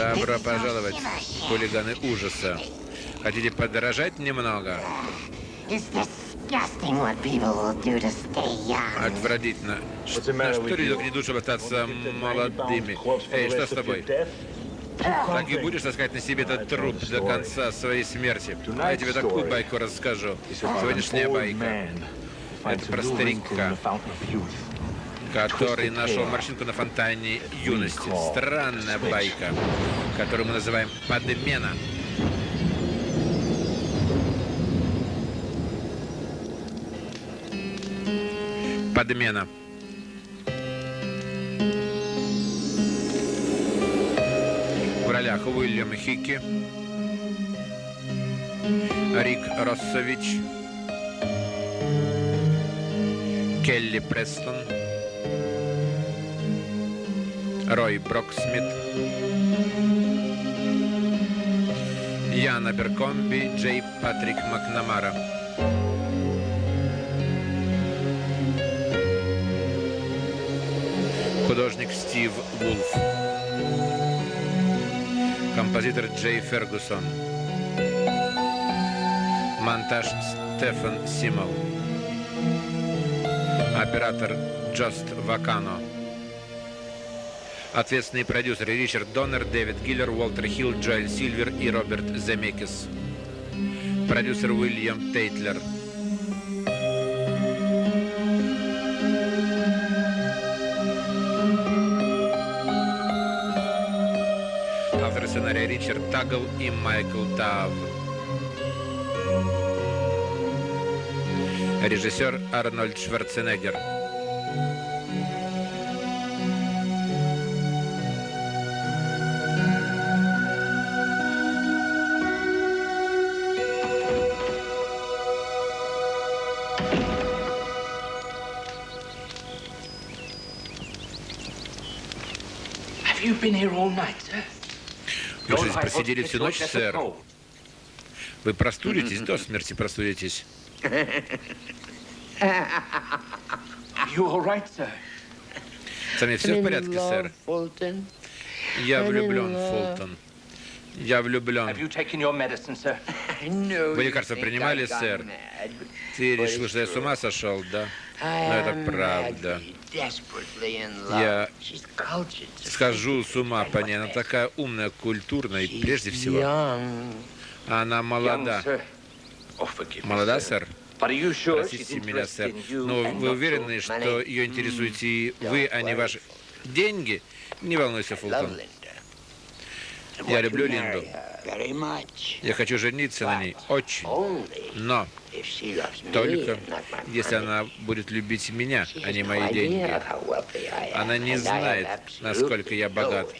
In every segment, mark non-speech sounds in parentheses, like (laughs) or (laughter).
Добро пожаловать, хулиганы ужаса. Хотите подорожать немного? Отвратительно. На что люди не чтобы остаться молодыми? Эй, что с тобой? Так и будешь таскать на себе этот труп до конца своей смерти. А я тебе такую байку расскажу. Сегодняшняя байка. Это про старика, который нашел морщинку на фонтане юности. Странная байка, которую мы называем подмена. Подмена. В ролях Уильям Хикки, Рик Россович, Келли Престон, Рой Броксмит, Яна Беркомби, Джей Патрик Макнамара. Художник Стив Вулф. Композитор Джей Фергусон. Монтаж Стефан Симол. Оператор Джост Вакано. Ответственные продюсеры Ричард Доннер, Дэвид Гиллер, Уолтер Хилл, Джоэль Сильвер и Роберт Земекис. Продюсер Уильям Тейтлер. Авторы сценария Ричард Тагл и Майкл Тав. Режиссер Арнольд Шварценеггер. Вы здесь просидели всю ночь, сэр? Вы простудитесь, (laughs) до смерти простудитесь. Со мной все в порядке, сэр? Я влюблен, Фултон. Я влюблен. (laughs) Вы лекарства принимали, сэр? Ты решил, что я с ума сошел, да? Но это правда. Я схожу с ума по ней. Она такая умная, культурная и прежде всего она молода. Молода, сэр? Простите меня, сэр. Но вы уверены, что ее интересуете вы, а не ваши деньги? Не волнуйся, Фултон. Я люблю Линду. Я хочу жениться на ней. Очень. Но только если она будет любить меня, а не мои деньги. Она не знает, насколько я богат.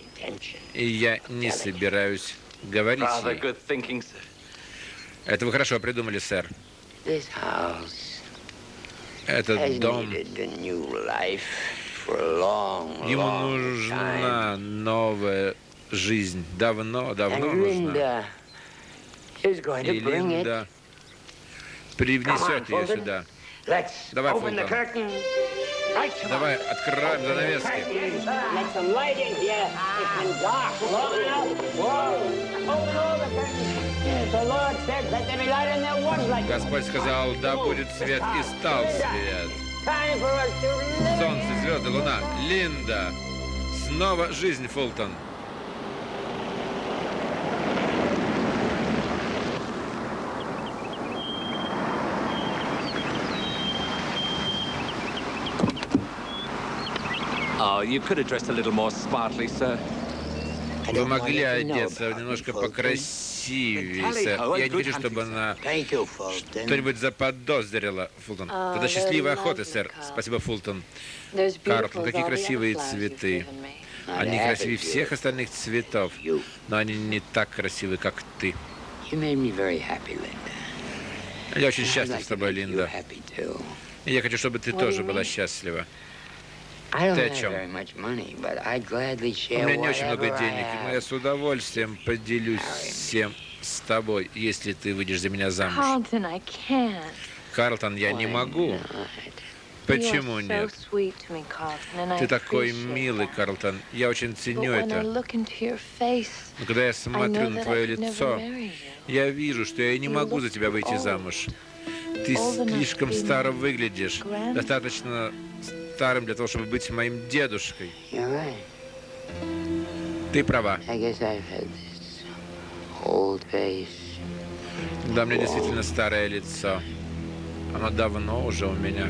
И я не собираюсь говорить ей. Это вы хорошо придумали, сэр. Этот дом... Ему нужна новая жизнь. Давно, давно нужна. И Линда привнесет ее сюда. Давай, Фултон. Давай, откроем занавески. Господь сказал, да будет свет, и стал свет. Солнце, звезды, луна. Линда. Снова жизнь, Фултон. Вы могли одеться немножко покрасивее, сэр. Я не хочу, чтобы она что-нибудь заподозрила, Фултон. Тогда счастливой охоты, сэр. Спасибо, Фултон. Картл, какие красивые цветы. Они красивее всех остальных цветов, но они не так красивы, как ты. Я очень счастлив с тобой, Линда. И я хочу, чтобы ты тоже была счастлива. Ты о чем? У меня не очень много денег, но я с удовольствием поделюсь всем с тобой, если ты выйдешь за меня замуж. Карлтон, я не могу. Почему нет? Ты такой милый, Карлтон. Я очень ценю это. Но когда я смотрю на твое лицо, я вижу, что я не могу за тебя выйти замуж. Ты слишком старо выглядишь. Достаточно старым для того, чтобы быть моим дедушкой. Ты права. Да, мне действительно старое лицо. Оно давно уже у меня.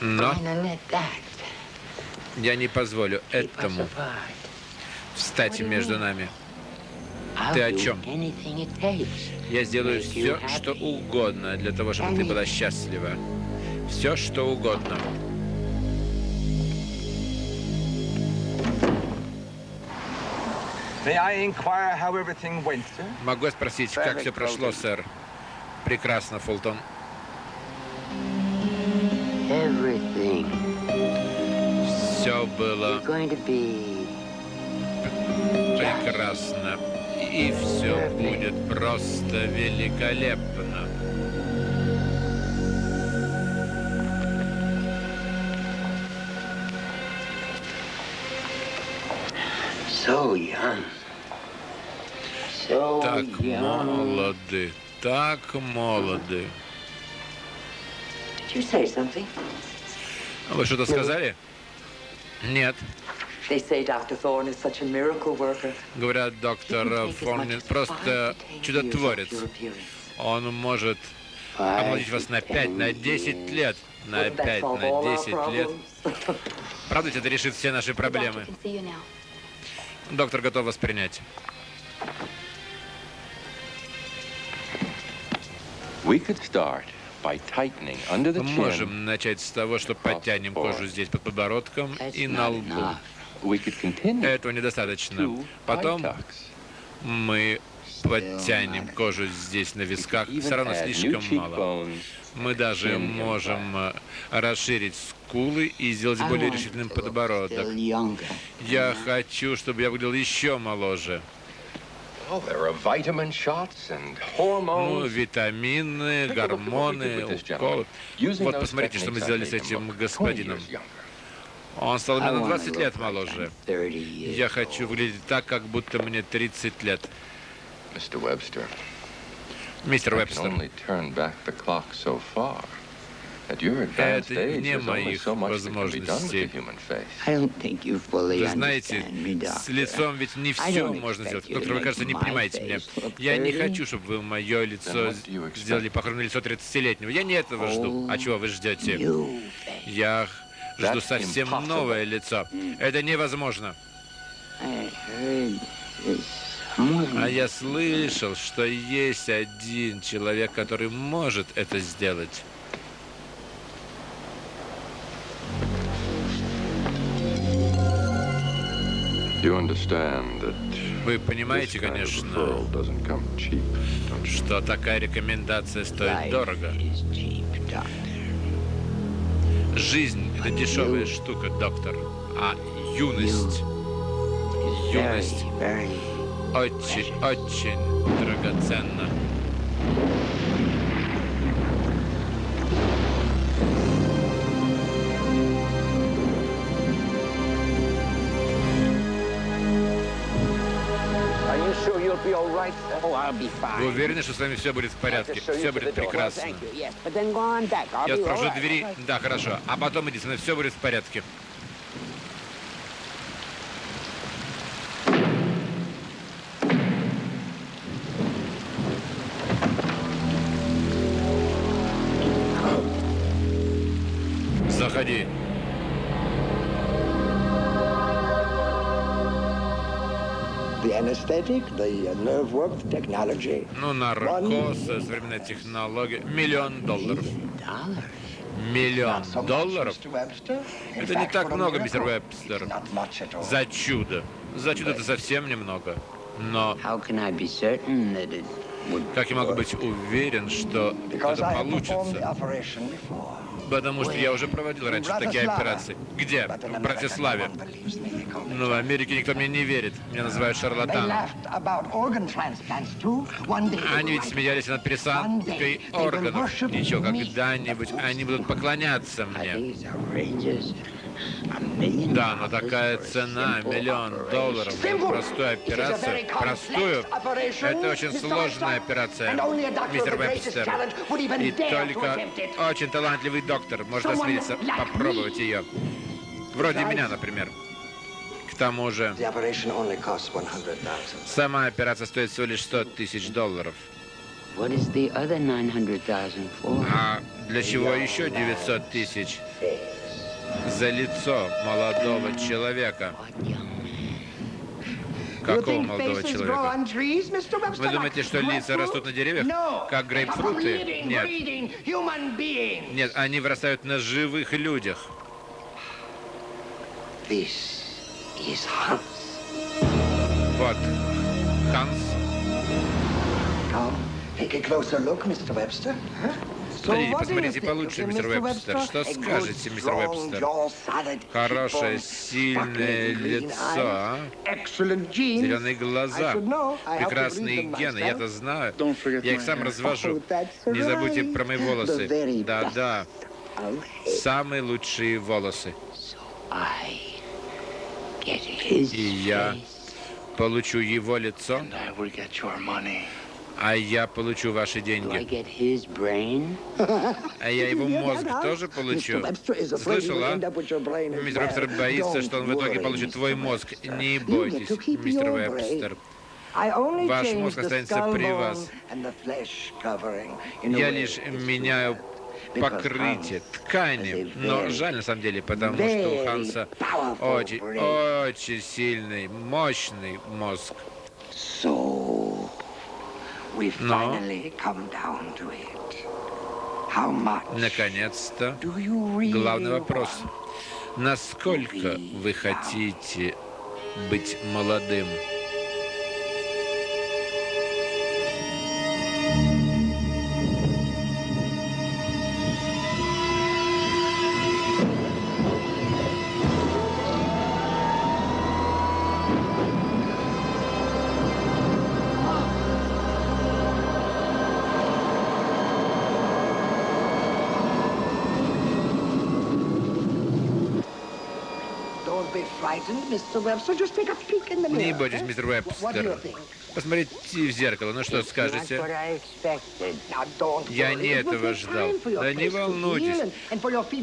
Но я не позволю этому встать между нами. Ты о чем? Я сделаю все, что угодно для того, чтобы ты была счастлива. Все, что угодно. Могу спросить, как все прошло, сэр? Прекрасно, Фултон. Все было прекрасно. И все будет просто великолепно. So young. Так молоды, так молоды. Вы что-то сказали? Нет. Говорят, доктор Форнин просто чудотворец. Он может омолодить вас на 5, на 10 лет. На 5, на 10 лет. Правда, это решит все наши проблемы. Доктор готов вас принять. Мы можем начать с того, что подтянем кожу здесь под подбородком и на лбу. Этого недостаточно. Потом мы подтянем кожу здесь на висках. Все равно слишком мало. Мы даже можем э, расширить скулы и сделать более решительным подбородок. Я хочу, чтобы я выглядел еще моложе. Ну, витамины, гормоны, уколы. Вот посмотрите, что мы сделали с этим господином. Он стал мне на 20 лет моложе. Я хочу выглядеть так, как будто мне 30 лет. Мистер Вебстер. Это не моих возможностей. Вы знаете, с лицом ведь не все можно сделать. Доктор, вы, кажется, не понимаете меня. Я не хочу, чтобы вы мое лицо сделали похоже на лицо 30-летнего. Я не этого жду. А чего вы ждете? Я жду совсем новое лицо. Это невозможно. А я слышал, что есть один человек, который может это сделать. Вы понимаете, конечно, что такая рекомендация стоит дорого. Жизнь – это дешевая штука, доктор, а юность, юность. Очень, очень драгоценна. Вы уверены, что с вами все будет в порядке? Все будет прекрасно. Я спрошу двери. Да, хорошо. А потом иди, со мной все будет в порядке. Ну, наркоз, современная технология. Миллион долларов. Миллион долларов? Это не так много, мистер Вебстер. За чудо. За чудо это совсем немного. Но как я могу быть уверен, что это получится? Потому что я уже проводил раньше такие операции. Где? В Братиславе. Но в Америке никто мне не верит. Меня называют шарлатаном. Они ведь смеялись над пересадкой органов. Ничего, когда-нибудь они будут поклоняться мне. Да, но такая цена, миллион долларов. За простую операцию, простую, это очень сложная операция, мистер Вебстер. И только очень талантливый доктор может осмелиться попробовать ее. Вроде меня, например. К тому же, сама операция стоит всего лишь 100 тысяч долларов. А для чего еще 900 тысяч? За лицо молодого человека. Какого молодого человека? Вы думаете, что лица растут на деревьях, как грейпфруты? Нет. Нет, они вырастают на живых людях. Вот. Ханс. Take a closer look, Mr. Webster. Huh? Смотрите, посмотрите получше, мистер Вебстер. Что скажете, мистер Вебстер? Хорошее, сильное лицо, а? Зеленые глаза, прекрасные гены, я-то знаю. Я их сам развожу. Не забудьте про мои волосы. Да-да. Самые лучшие волосы. И я получу его лицо, а я получу ваши деньги. А я его мозг тоже получу. Слышала? Мистер Вебстер боится, что он в итоге получит твой мозг. Не бойтесь, мистер Вебстер. Ваш мозг останется при вас. Я лишь меняю покрытие, ткани. Но жаль на самом деле, потому что у Ханса очень, очень сильный, мощный мозг. Но, наконец-то, главный вопрос. Насколько вы хотите быть молодым? Не бойтесь, мистер Вебстер. Посмотрите в зеркало. Ну что скажете? Я не этого ждал. Да не волнуйтесь.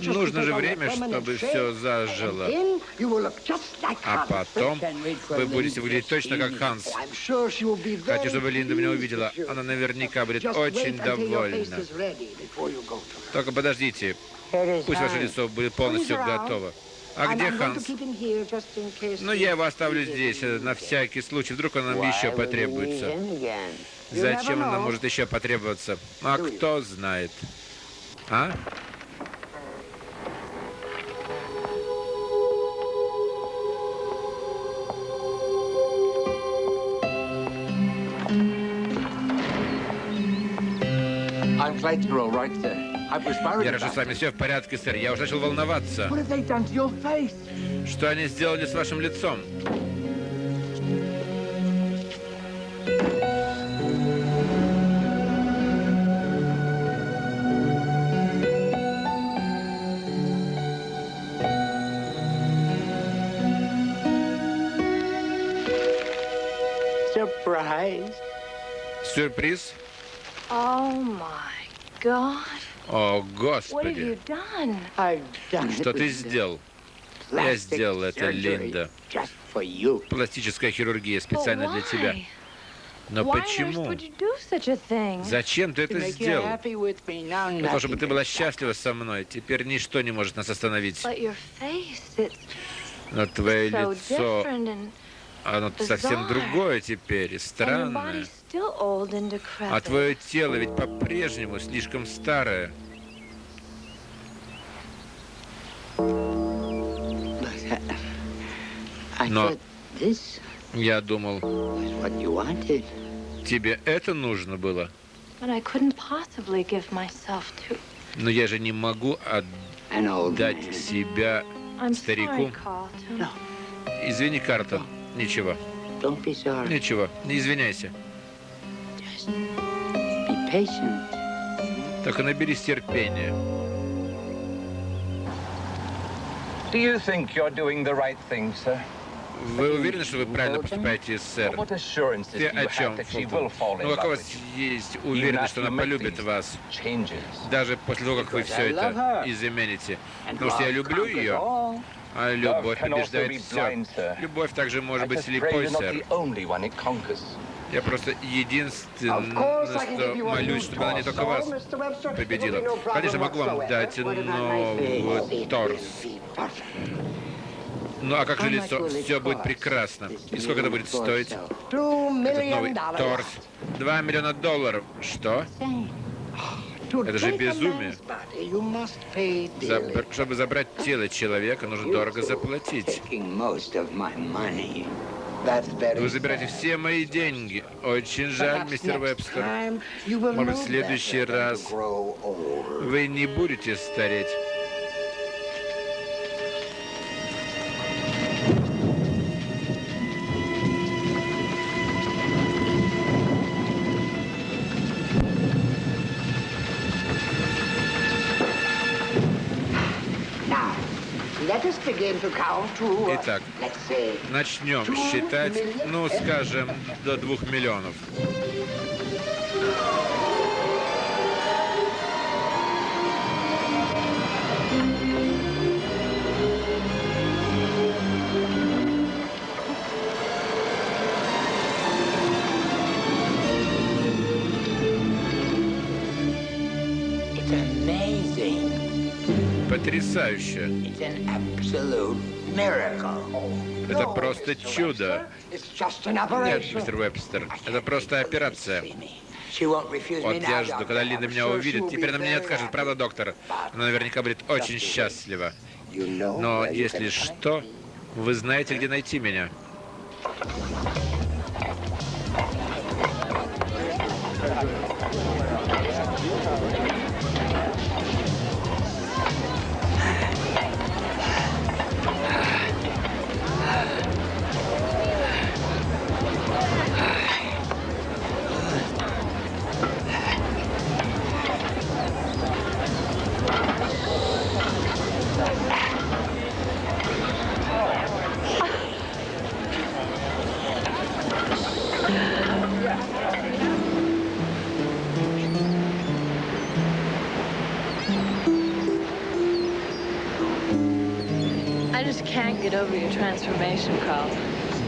Нужно же время, чтобы все зажило. А потом вы будете выглядеть точно как Ханс. Хочу, чтобы Линда меня увидела. Она наверняка будет очень довольна. Только подождите. Пусть ваше лицо будет полностью готово. А где Ханс? Ну, я его оставлю здесь, на всякий случай. Вдруг он нам еще потребуется. Зачем он нам может еще потребоваться? А кто знает? А? I'm glad you're all right there. Я рожу с вами все в порядке, сэр. Я уже начал волноваться. Что они сделали с вашим лицом? Сюрприз? Oh my God. О, Господи! Что ты сделал? Я сделал это, Линда. Пластическая хирургия специально для тебя. Но почему? Зачем ты это сделал? Для того, чтобы ты была счастлива со мной. Теперь ничто не может нас остановить. Но твое лицо, оно совсем другое теперь, странное. А твое тело ведь по-прежнему слишком старое. Но я думал, тебе это нужно было. Но я же не могу отдать себя Старику? Извини, Картон. Ничего. Ничего. Не извиняйся. Patient. Только наберись терпения. Вы уверены, что вы правильно поступаете, сэр? Do о чем, Фултон? Ну, какая у вас есть уверенность, что она полюбит вас, даже после того, как вы все это измените? Потому что я люблю ее, а любовь побеждает все. Любовь также может быть слепой, сэр. Я просто единственное, что молюсь, чтобы она не только вас победила. Конечно, могу вам дать новый торс. Ну а как же лицо? Все будет прекрасно. И сколько это будет стоить? Этот новый торс. Два миллиона долларов. Что? Это же безумие. Забр- чтобы забрать тело человека, нужно дорого заплатить. Вы забираете все мои деньги. Очень жаль, мистер Вебстер. Может в следующий раз вы не будете стареть. Итак, начнем считать, ну, скажем, до двух миллионов. it's amazing. Потрясающе. Это просто чудо. Нет, мистер Вебстер, это просто операция. Вот я жду, когда Линда меня увидит. Теперь она мне не откажет, правда, доктор? Она наверняка будет очень счастлива. Но если что, вы знаете, где найти меня.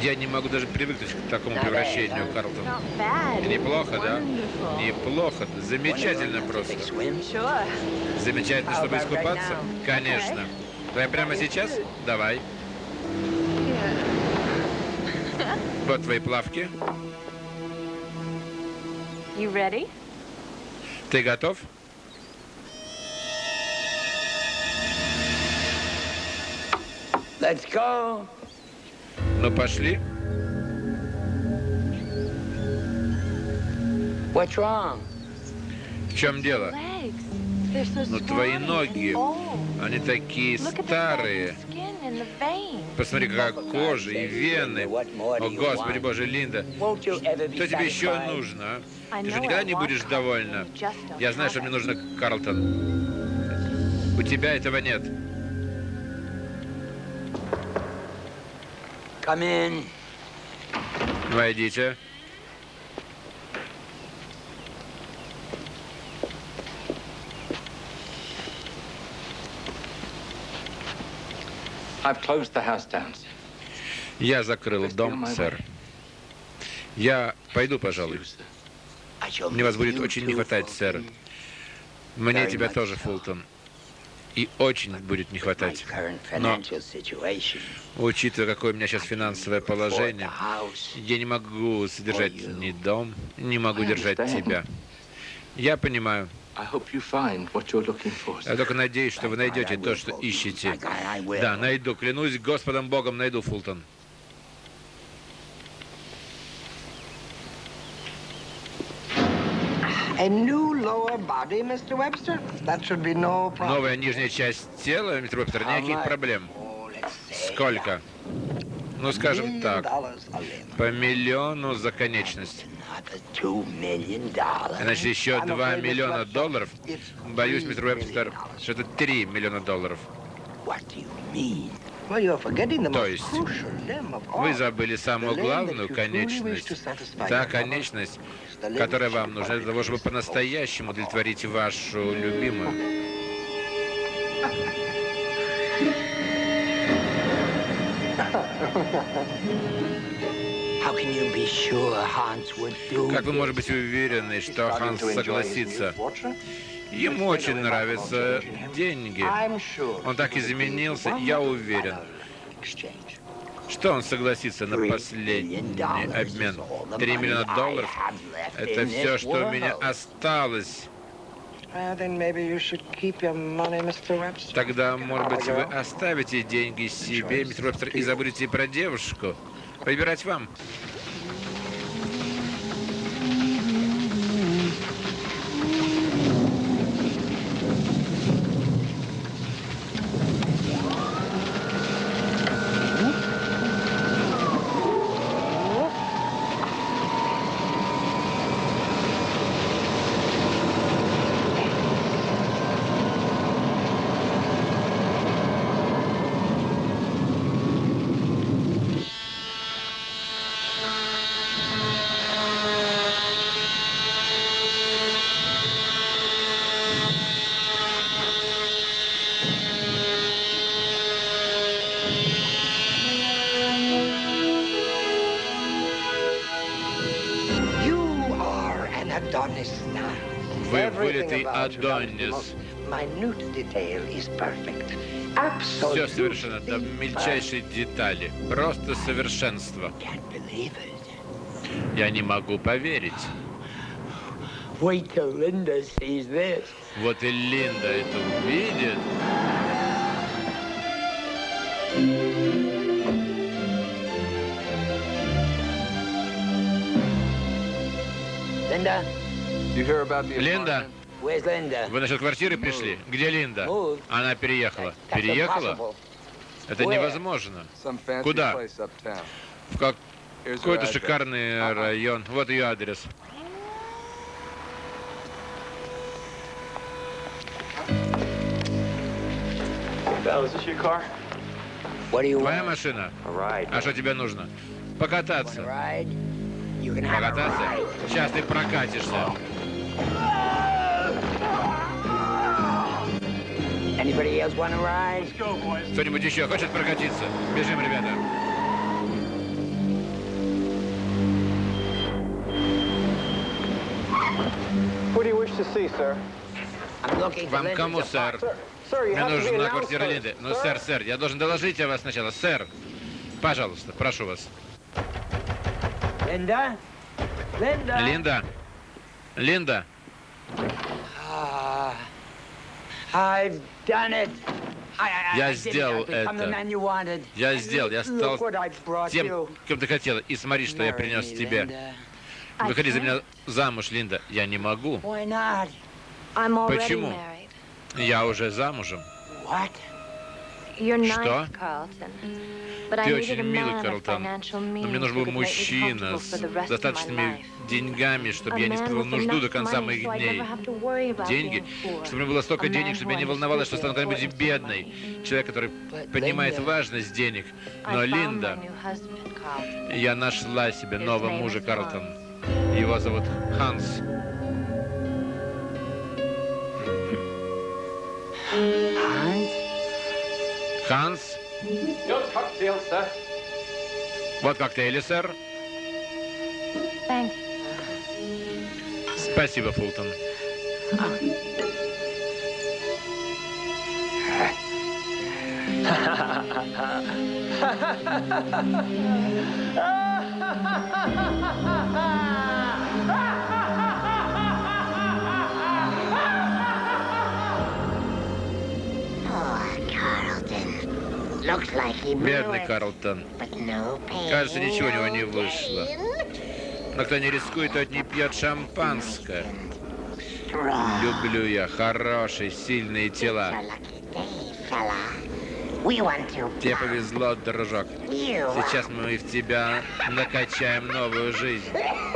Я не могу даже привыкнуть к такому превращению, Карлтон. Not bad. Неплохо, да? Wonderful. Неплохо. Замечательно просто. Замечательно, чтобы искупаться? Конечно. Давай прямо сейчас? Давай. Вот твои плавки. Ты готов? Let's go. Ну, пошли. What's wrong? В чем дело? Ну, твои ноги, они такие старые. Посмотри, какая кожа и вены. О, Господи Боже, Линда, что тебе еще нужно, а? Ты же никогда не будешь довольна. Я знаю, что мне нужно, Карлтон. У тебя этого нет. Come in. Войдите. I've closed the house down. sir. Я закрыл дом, сэр. Я пойду, пожалуй. Мне вас будет очень не хватать, сэр. Мне тебя тоже. Фултон. И очень будет не хватать. Но, учитывая, какое у меня сейчас финансовое положение, я не могу содержать ни дом, не могу держать тебя. Я понимаю. Я только надеюсь, что вы найдете то, что ищете. Да, найду. Клянусь Господом Богом, найду, Фултон. A new lower body, Mr. Webster? That should be no problem. Новая нижняя часть тела, мистер Вебстер, никаких проблем. Сколько? Ну, скажем так, по миллиону за конечность. Значит, еще I'm 2 afraid, Mr. миллиона долларов. Боюсь, мистер Вебстер, dollars. что это 3 миллиона долларов. То есть. Вы забыли самую главную конечность. Та конечность, которая вам нужна для того, чтобы по-настоящему удовлетворить вашу любимую. How can you be sure Hans would do Как вы можете быть уверены, что Ханс согласится? Ему очень нравятся деньги. Он так изменился, я уверен, что он согласится на последний обмен. is all the 3 money миллиона долларов это все, что у меня осталось. Webster. Тогда, может быть, вы оставите деньги себе, мистер Вебстер, и забудете про девушку. Выбирать вам. Вы вылитый Адонис. Все совершенно до мельчайшей детали. Просто совершенство. Я не могу поверить. Вот и Линда это увидит. Линда, вы насчет квартиры пришли? Где Линда? Moved. Она переехала. That's Переехала? impossible. Это невозможно. Куда? В как- какой-то шикарный район. Вот ее адрес. What do you Твоя want? машина? А что тебе нужно? Покататься. Покататься? Сейчас ты прокатишься. Anybody else want a ride? Кто-нибудь еще хочет прокатиться? Бежим, ребята. Who do you wish to see, sir? I'm looking for Вам кому, сэр? Мне announced квартира first. Линды. Ну, сэр, сэр, я должен доложить о вас сначала. Сэр, пожалуйста, прошу вас. Linda? Linda? Линда? Линда? Ah, I've done it. I, I, Я I did it. сделал это. man you wanted. Я сделал, я стал тем, кем ты хотела. И смотри, что я принес тебе. Выходи за меня замуж, Линда. Я не могу. Why not? I'm already Почему? married. Я уже замужем. Что? Ты очень милый, Карлтон. Но мне нужен был мужчина с достаточными деньгами, чтобы я не испытывал нужду до конца моих дней. Деньги, чтобы у меня было столько денег, чтобы я не волновалась, что стану когда-нибудь бедной. Человек, который понимает важность денег. Но Линда, я нашла себе нового мужа, Карлтон. Его зовут Ханс. Hans? Ханс? Your cocktail, sir. Вот коктейли, сэр. Thank you. Спасибо, Фултон. Carlton. Looks like he Бедный Карлтон. Кажется, ничего у него не вышло. Но кто не рискует, тот не пьет шампанское. Люблю я хорошие, сильные тела. Тебе повезло, дружок. Сейчас мы в тебя накачаем новую жизнь. (laughs)